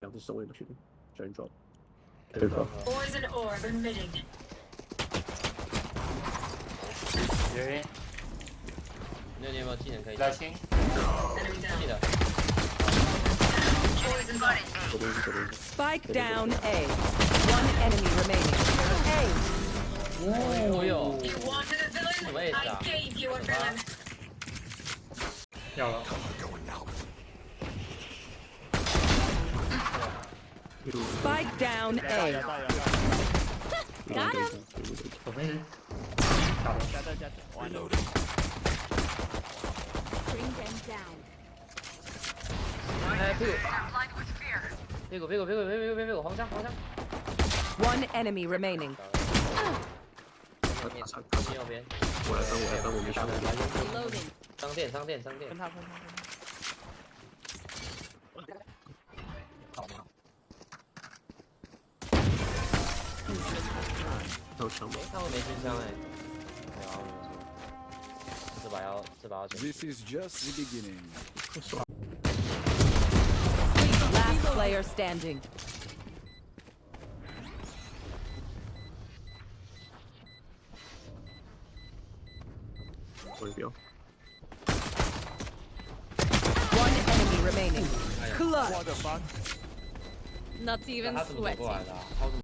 两只手也不确定，小人 drop。对吧 Poison orb emitting. 有那你有没有技能可以小心， Enemy 记 down. 得 Poison body. 左边是左边是。 Spike down A. One enemy remaining. A. 哦哟， You wanted a villain? Wait, I uh, gave you a villain. 要了， Spike down A. Got him。我没人，打了，加这加这，完了。 Bring them down. 哎屁股，屁股屁股屁股屁股屁股屁股黄枪黄枪， One enemy remaining. 右边上上上右边，我来翻，我来翻，我没上。 Reloading. 商店商店商店分，他分他 分他。还有枪吗？他会没军枪哎，没有没有，这把要这把要选， This is just the beginning. Last player standing. 我也不要。 One enemy remaining. Clutch. What the fuck？ Not even 他怎么走 sweating. 过来的啊？他怎么